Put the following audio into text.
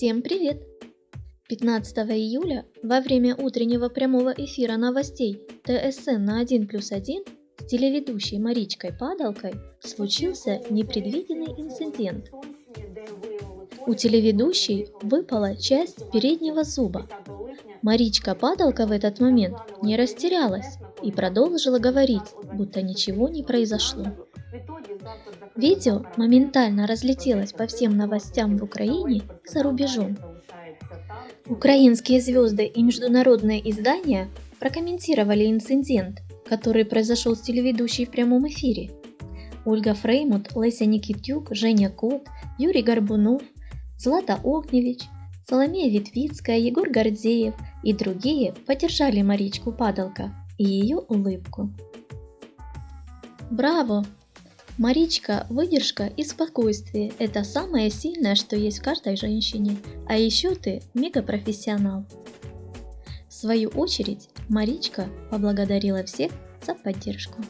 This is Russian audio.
Всем привет! 15 июля во время утреннего прямого эфира новостей ТСН на 1 плюс 1 с телеведущей Маричкой Падалкой случился непредвиденный инцидент. У телеведущей выпала часть переднего зуба. Маричка Падалка в этот момент не растерялась и продолжила говорить, будто ничего не произошло. Видео моментально разлетелось по всем новостям в Украине и за рубежом. Украинские звезды и международные издания прокомментировали инцидент, который произошел с телеведущей в прямом эфире. Ольга Фреймут, Леся Никитюк, Женя Кот, Юрий Горбунов, Злата Огневич, Соломея Витвицкая, Егор Гордеев и другие поддержали Маричку Падалка и ее улыбку. Браво! Маричка, выдержка и спокойствие – это самое сильное, что есть в каждой женщине. А еще ты мегапрофессионал. В свою очередь, Маричка поблагодарила всех за поддержку.